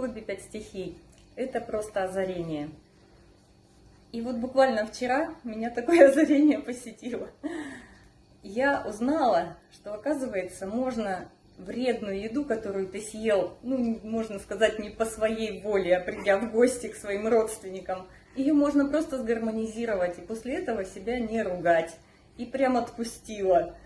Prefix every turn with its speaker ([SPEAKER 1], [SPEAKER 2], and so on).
[SPEAKER 1] клубе «Пять стихий» это просто озарение. И вот буквально вчера меня такое озарение посетило. Я узнала, что, оказывается, можно вредную еду, которую ты съел, ну, можно сказать, не по своей воле, а придя в гости к своим родственникам, ее можно просто сгармонизировать и после этого себя не ругать. И прям отпустила.